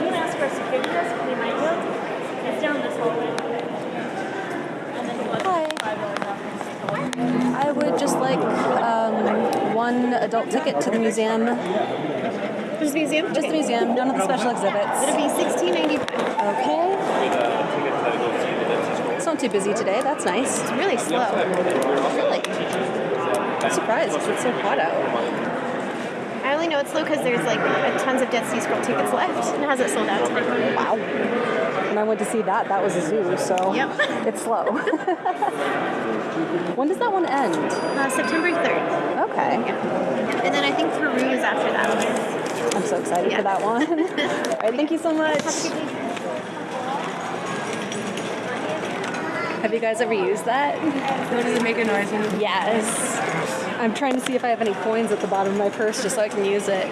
you ask security we might. It's down this hallway. Hi. I would just like um, one adult ticket to the museum. Just the museum? Just okay. the museum, none of the special exhibits. It'll be sixteen ninety five. Okay. It's not too busy today, that's nice. It's really slow. Really? I'm surprised, it's so hot out. I only know it's slow because there's like a tons of Dead Sea Scroll tickets left and it hasn't sold out. Wow. When I went to see that, that was a zoo, so Yep. it's slow. when does that one end? Uh, September third. Okay. Yeah. And then I think Peru is after that one. I'm so excited Yeah. for that one. All right, thank you so much. Have a good day. Have you guys ever used that? What does it make a noise Yes. I'm trying to see if I have any coins at the bottom of my purse just so I can use it.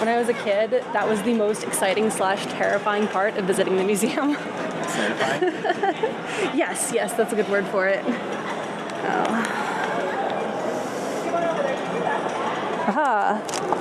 When I was a kid, that was the most exciting slash terrifying part of visiting the museum. yes, yes, that's a good word for it. Oh. Aha.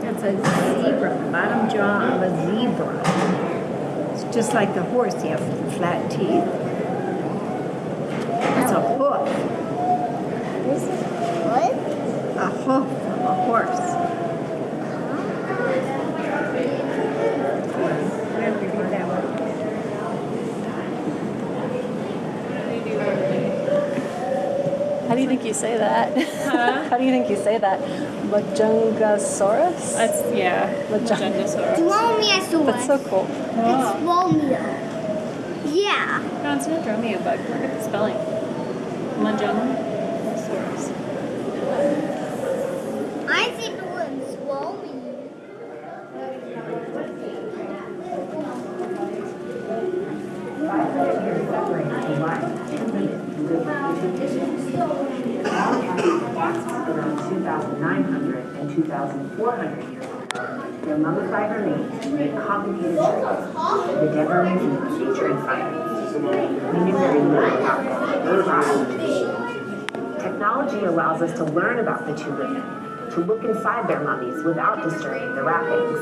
That's a zebra, the bottom jaw of a zebra. It's just like the horse, you have flat teeth. That's a hoof, What? a hoof of a horse. We have to read that one. How do you think you say that? How do you think you say that? Majungasaurus? That's, yeah. Majung- Dromaeosaurus. That's so cool. It's Romeo. Yeah. No, it's not Dromio bug. Look at the spelling. Majungasaurus. I think the one's Romeo. Around 2,900 and 2,400 years ago, their mummified remains made complicated for the Nature and Science. We knew very little about them. Technology allows us to learn about the two women, to look inside their mummies without disturbing the wrappings.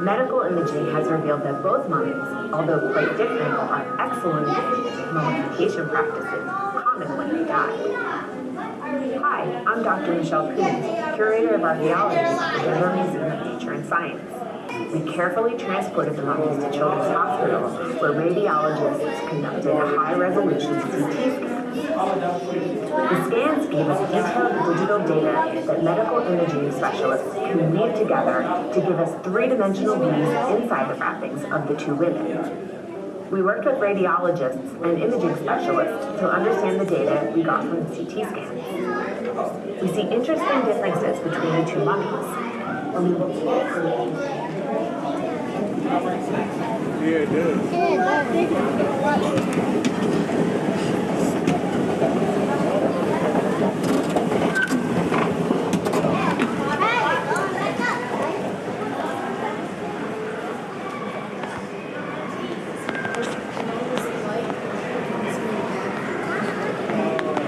Medical imaging has revealed that both mummies, although quite different, are excellent mummification practices common when they die. Hi, I'm Dr. Michelle Koons, curator of archaeology at the Denver Museum of Nature and Science. We carefully transported the mummies to Children's Hospital, where radiologists conducted a high-resolution CT scan. The scans gave us detailed digital data that medical imaging specialists can weave together to give us three-dimensional views inside the wrappings of the two women. We worked with radiologists and imaging specialists to understand the data we got from the CT scans. We see interesting differences between the two mummies. When we look closely,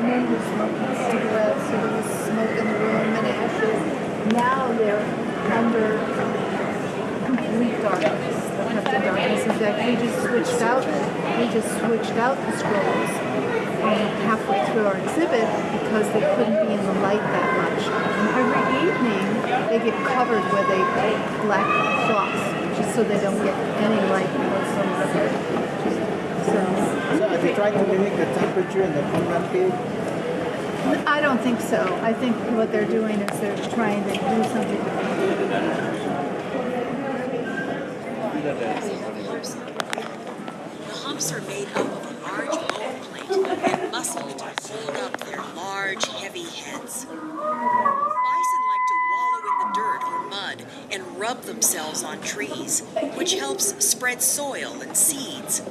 Men were smoking cigarettes, there was smoke in the room and ashes. Now they're under complete darkness. The darkness is actually just switched out. We just switched out the scrolls um, halfway through our exhibit because they couldn't be in the light that much. And every evening they get covered with a black cloth just so they don't get any light whatsoever. So So are they trying to mimic the temperature in the Qumran cave? I don't think so. I think what they're doing is they're trying to do something. The humps are made up of a large bone plate and muscle to hold up their large, heavy heads. Bison like to wallow in the dirt or mud and rub themselves on trees, which helps spread soil and seeds.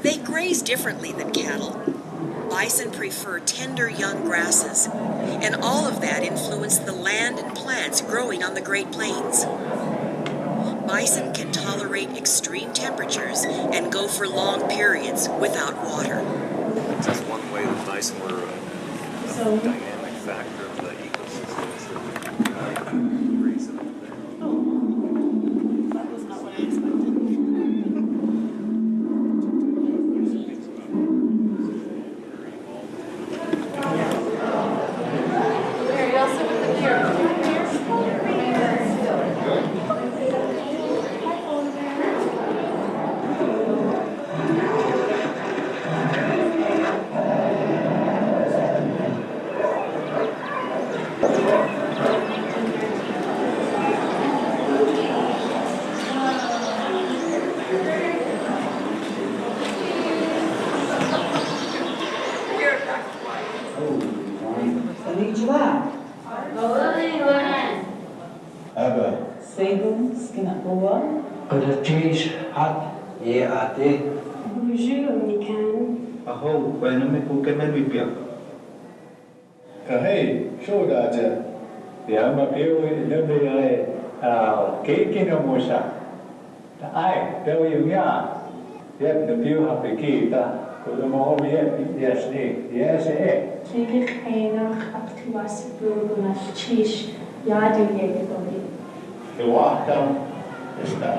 They graze differently than cattle. Bison prefer tender young grasses, and all of that influenced the land and plants growing on the Great Plains. Bison can tolerate extreme temperatures and go for long periods without water. That's one way that bison were uh, a dynamic factor of the ecosystem. Segen, Skinakova. Öleceğiz hak ye ate. Bonjour, Nikan. Aho, benimi kukemel bibya. Kahey, şodaca. Yama peo lebe yae. Kekine moşa. Ay, peo yumya. Yep, the peo hapi kita. Kodumo hobi yep, yes ne, yes e. Çünkü kaynak aktivası bulgunar çiş. Yardım yedik olayım. Eu, ó, então, está.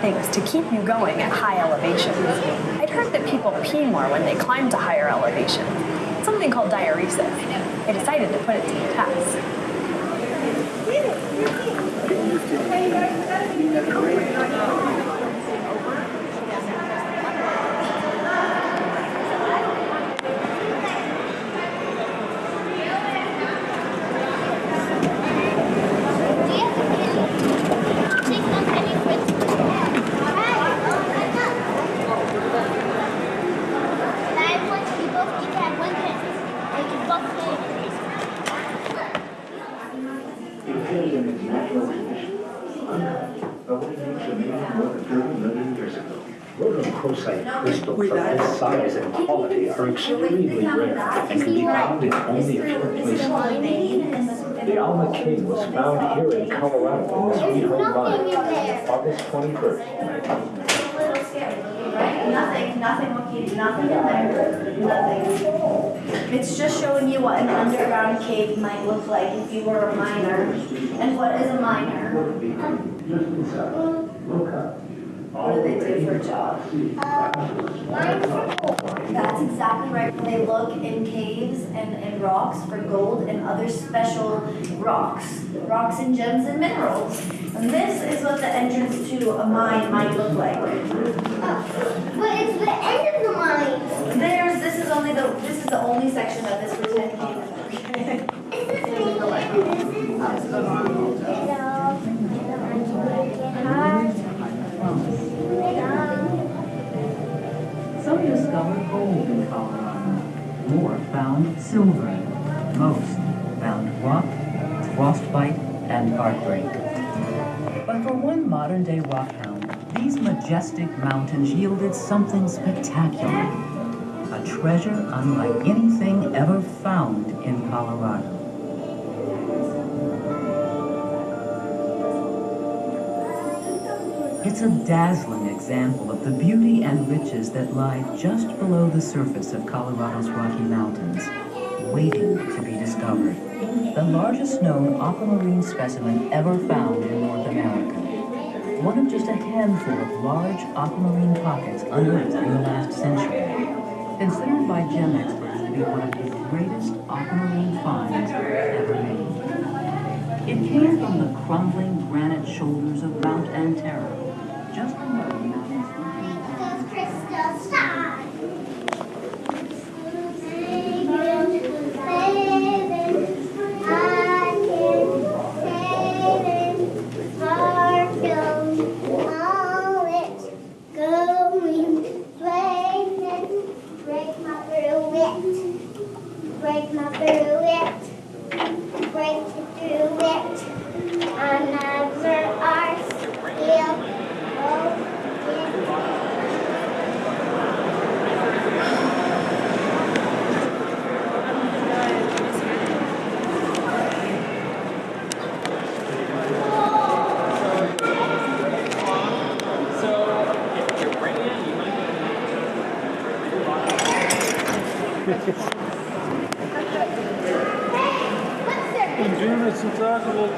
things to keep you going at high elevations. I'd heard that people pee more when they climb to higher elevations, something called diuresis. I decided to put it to the test. The only makes a man more than 30 million years ago. Rhodochrosite crystals of this size and quality are extremely rare and can be found in only a few places. The Alma King was found here in Colorado in the Sweet Home Mine, August 21st, Nothing, nothing looking, nothing in there, nothing. It's just showing you what an underground cave might look like if you were a miner. And what is a miner? Just inside. Look up. what do they do for a job? That's exactly right. They look in caves and, and rocks for gold and other special rocks, rocks and gems and minerals. And this is what the entrance to a mine might look like. But it's the end of the mine. There's, this is only the, this is the only section of this pretend cave. Some discovered gold in Colorado. More found silver. Most found rock, frostbite, and heartbreak. But for one modern day rockhound, these majestic mountains yielded something spectacular. A treasure unlike anything ever found in Colorado. It's a dazzling example of the beauty and riches that lie just below the surface of Colorado's Rocky Mountains, waiting to be discovered. The largest known aquamarine specimen ever found in North America. One of just a handful of large aquamarine pockets unearthed in the last century. Considered by gem experts to be one of the greatest aquamarine finds ever made. It came from the crumbling granite shoulders of Mount Antero, Enjoy en tragen wil